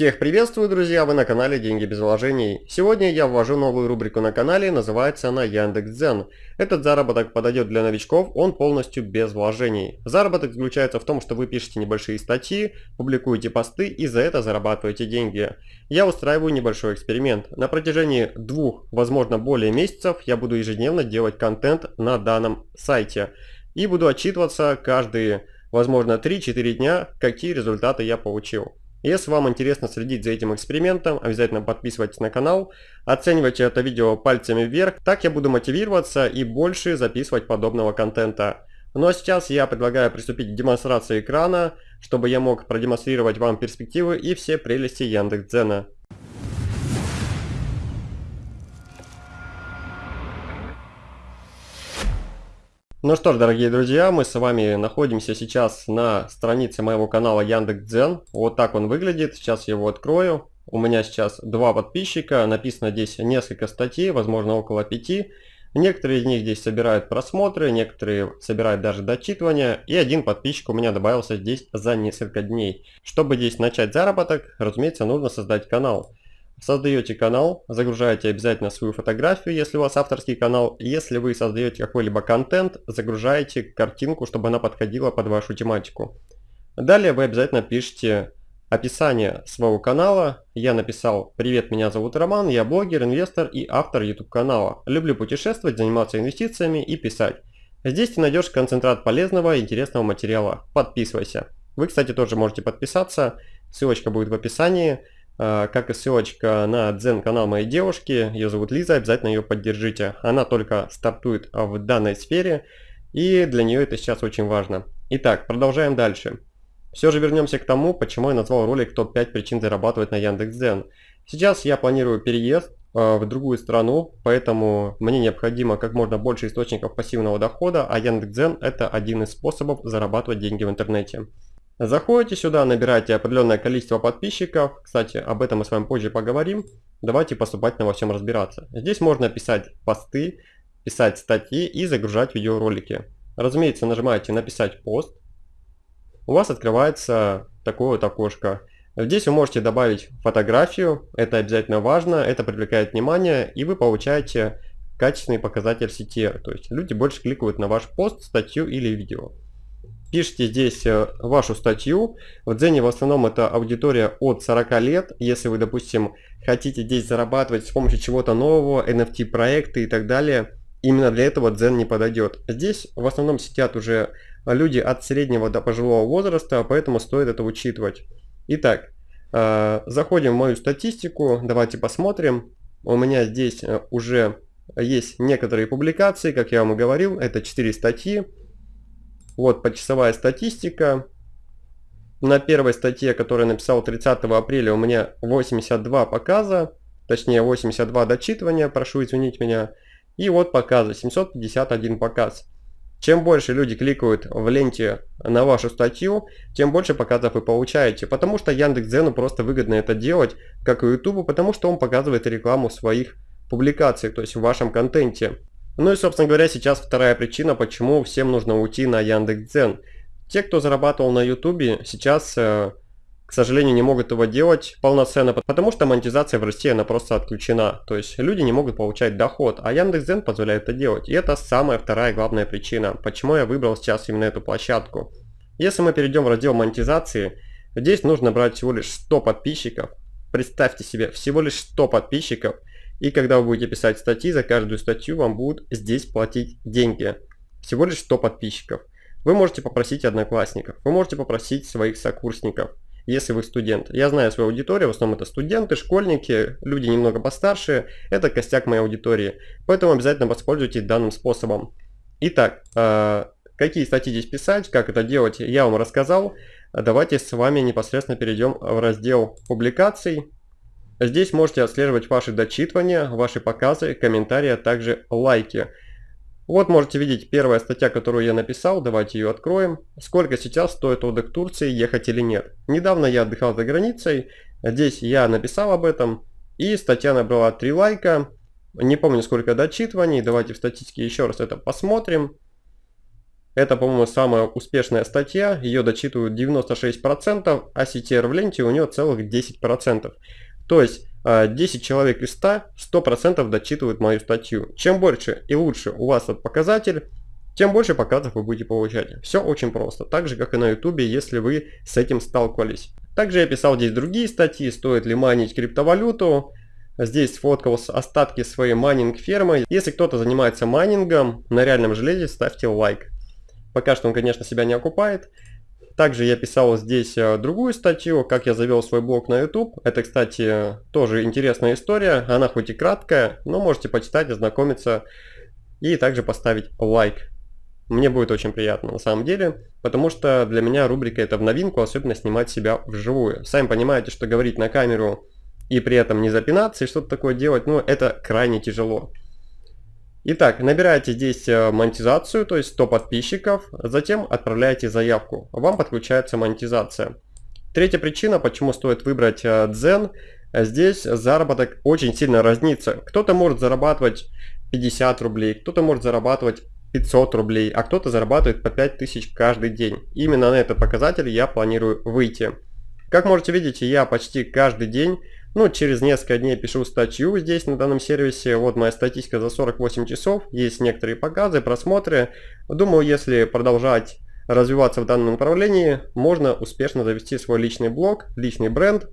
Всех приветствую, друзья! Вы на канале Деньги без вложений. Сегодня я ввожу новую рубрику на канале, называется она Яндекс.Дзен. Этот заработок подойдет для новичков, он полностью без вложений. Заработок заключается в том, что вы пишете небольшие статьи, публикуете посты и за это зарабатываете деньги. Я устраиваю небольшой эксперимент. На протяжении двух, возможно более месяцев, я буду ежедневно делать контент на данном сайте. И буду отчитываться каждые, возможно, 3-4 дня, какие результаты я получил. Если вам интересно следить за этим экспериментом, обязательно подписывайтесь на канал, оценивайте это видео пальцами вверх, так я буду мотивироваться и больше записывать подобного контента. Ну а сейчас я предлагаю приступить к демонстрации экрана, чтобы я мог продемонстрировать вам перспективы и все прелести Яндекс.Дзена. Ну что ж, дорогие друзья, мы с вами находимся сейчас на странице моего канала Яндекс.Дзен. Вот так он выглядит. Сейчас я его открою. У меня сейчас два подписчика. Написано здесь несколько статей, возможно около пяти. Некоторые из них здесь собирают просмотры, некоторые собирают даже дочитывания. И один подписчик у меня добавился здесь за несколько дней. Чтобы здесь начать заработок, разумеется, нужно создать канал. Создаете канал, загружаете обязательно свою фотографию, если у вас авторский канал. Если вы создаете какой-либо контент, загружаете картинку, чтобы она подходила под вашу тематику. Далее вы обязательно пишите описание своего канала. Я написал «Привет, меня зовут Роман, я блогер, инвестор и автор YouTube канала. Люблю путешествовать, заниматься инвестициями и писать. Здесь ты найдешь концентрат полезного и интересного материала. Подписывайся». Вы, кстати, тоже можете подписаться, ссылочка будет в описании. А, как и ссылочка на дзен канал моей девушки, ее зовут Лиза, обязательно ее поддержите. Она только стартует в данной сфере и для нее это сейчас очень важно. Итак, продолжаем дальше. Все же вернемся к тому, почему я назвал ролик топ-5 причин зарабатывать на Яндекс.Дзен. Сейчас я планирую переезд а, в другую страну, поэтому мне необходимо как можно больше источников пассивного дохода, а Яндекс.Дзен это один из способов зарабатывать деньги в интернете. Заходите сюда, набираете определенное количество подписчиков. Кстати, об этом мы с вами позже поговорим. Давайте поступательно во всем разбираться. Здесь можно писать посты, писать статьи и загружать видеоролики. Разумеется, нажимаете «Написать пост». У вас открывается такое вот окошко. Здесь вы можете добавить фотографию, это обязательно важно, это привлекает внимание, и вы получаете качественный показатель CTR, то есть люди больше кликают на ваш пост, статью или видео пишите здесь э, вашу статью. В Дзене в основном это аудитория от 40 лет. Если вы, допустим, хотите здесь зарабатывать с помощью чего-то нового, NFT проекты и так далее, именно для этого Дзен не подойдет. Здесь в основном сидят уже люди от среднего до пожилого возраста, поэтому стоит это учитывать. Итак, э, заходим в мою статистику, давайте посмотрим. У меня здесь э, уже есть некоторые публикации, как я вам и говорил, это 4 статьи. Вот почасовая статистика. На первой статье, которую я написал 30 апреля, у меня 82 показа, точнее 82 дочитывания, прошу извинить меня. И вот показы, 751 показ. Чем больше люди кликают в ленте на вашу статью, тем больше показов вы получаете. Потому что Яндекс.Дзену просто выгодно это делать, как и Ютубу, потому что он показывает рекламу своих публикаций, то есть в вашем контенте. Ну и, собственно говоря, сейчас вторая причина, почему всем нужно уйти на Яндекс.Дзен. Те, кто зарабатывал на Ютубе, сейчас, э, к сожалению, не могут его делать полноценно, потому что монетизация в России, она просто отключена. То есть люди не могут получать доход, а Яндекс.Дзен позволяет это делать. И это самая вторая главная причина, почему я выбрал сейчас именно эту площадку. Если мы перейдем в раздел монетизации, здесь нужно брать всего лишь 100 подписчиков. Представьте себе, всего лишь 100 подписчиков – и когда вы будете писать статьи, за каждую статью вам будут здесь платить деньги. Всего лишь 100 подписчиков. Вы можете попросить одноклассников, вы можете попросить своих сокурсников, если вы студент. Я знаю свою аудиторию, в основном это студенты, школьники, люди немного постарше. Это костяк моей аудитории. Поэтому обязательно воспользуйтесь данным способом. Итак, э, какие статьи здесь писать, как это делать, я вам рассказал. Давайте с вами непосредственно перейдем в раздел публикаций. Здесь можете отслеживать ваши дочитывания, ваши показы, комментарии, а также лайки. Вот можете видеть первая статья, которую я написал, давайте ее откроем. Сколько сейчас стоит отдых Турции, ехать или нет. Недавно я отдыхал за границей, здесь я написал об этом, и статья набрала 3 лайка. Не помню сколько дочитываний, давайте в статистике еще раз это посмотрим. Это, по-моему, самая успешная статья, ее дочитывают 96%, а CTR в ленте у нее целых 10%. То есть 10 а, человек из 100, 100% дочитывают мою статью. Чем больше и лучше у вас этот показатель, тем больше показов вы будете получать. Все очень просто, так же как и на YouTube, если вы с этим сталкивались. Также я писал здесь другие статьи, стоит ли майнить криптовалюту. Здесь сфоткал остатки своей майнинг фермы. Если кто-то занимается майнингом на реальном железе, ставьте лайк. Пока что он, конечно, себя не окупает. Также я писал здесь э, другую статью, как я завел свой блог на YouTube. Это, кстати, тоже интересная история. Она хоть и краткая, но можете почитать, ознакомиться и также поставить лайк. Мне будет очень приятно на самом деле, потому что для меня рубрика это в новинку, особенно снимать себя вживую. Сами понимаете, что говорить на камеру и при этом не запинаться и что-то такое делать, ну это крайне тяжело. Итак, набираете здесь э, монетизацию, то есть 100 подписчиков, затем отправляете заявку. Вам подключается монетизация. Третья причина, почему стоит выбрать э, Дзен. Здесь заработок очень сильно разнится. Кто-то может зарабатывать 50 рублей, кто-то может зарабатывать 500 рублей, а кто-то зарабатывает по 5000 каждый день. Именно на этот показатель я планирую выйти. Как можете видеть, я почти каждый день ну, через несколько дней пишу статью здесь на данном сервисе. Вот моя статистика за 48 часов. Есть некоторые показы, просмотры. Думаю, если продолжать развиваться в данном направлении, можно успешно завести свой личный блог, личный бренд,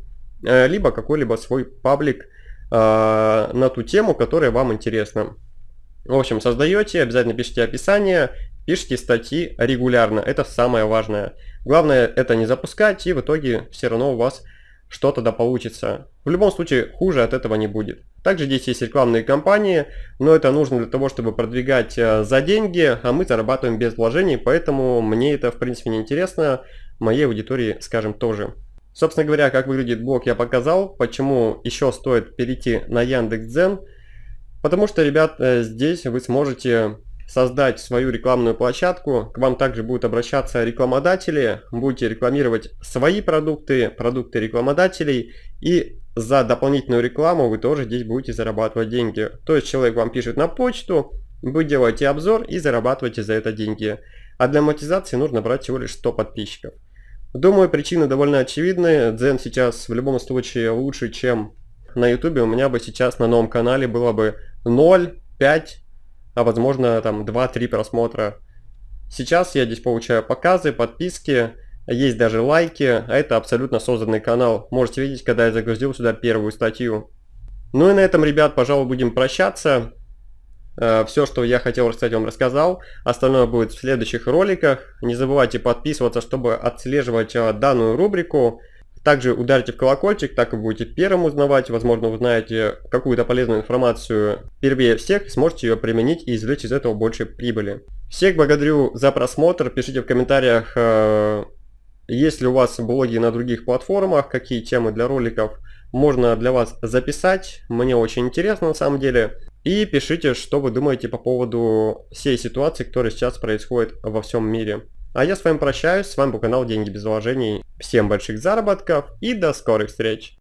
э, либо какой-либо свой паблик э, на ту тему, которая вам интересна. В общем, создаете, обязательно пишите описание, пишите статьи регулярно, это самое важное. Главное это не запускать и в итоге все равно у вас что-то да получится. В любом случае, хуже от этого не будет. Также здесь есть рекламные кампании, но это нужно для того, чтобы продвигать э, за деньги, а мы зарабатываем без вложений, поэтому мне это в принципе не интересно, моей аудитории, скажем, тоже. Собственно говоря, как выглядит блог я показал, почему еще стоит перейти на Яндекс.Дзен, потому что, ребят, э, здесь вы сможете создать свою рекламную площадку. К вам также будут обращаться рекламодатели, будете рекламировать свои продукты, продукты рекламодателей и за дополнительную рекламу вы тоже здесь будете зарабатывать деньги. То есть человек вам пишет на почту, вы делаете обзор и зарабатываете за это деньги. А для монетизации нужно брать всего лишь 100 подписчиков. Думаю, причины довольно очевидны. Дзен сейчас в любом случае лучше, чем на YouTube. У меня бы сейчас на новом канале было бы 0, 5 а возможно там 2-3 просмотра. Сейчас я здесь получаю показы, подписки, есть даже лайки, а это абсолютно созданный канал. Можете видеть, когда я загрузил сюда первую статью. Ну и на этом, ребят, пожалуй, будем прощаться. Э, Все, что я хотел рассказать, вам рассказал. Остальное будет в следующих роликах. Не забывайте подписываться, чтобы отслеживать э, данную рубрику. Также ударьте в колокольчик, так вы будете первым узнавать, возможно узнаете какую-то полезную информацию первее всех, сможете ее применить и извлечь из этого больше прибыли. Всех благодарю за просмотр, пишите в комментариях, э, есть ли у вас блоги на других платформах, какие темы для роликов можно для вас записать, мне очень интересно на самом деле. И пишите, что вы думаете по поводу всей ситуации, которая сейчас происходит во всем мире. А я с вами прощаюсь, с вами был канал Деньги без вложений. Всем больших заработков и до скорых встреч!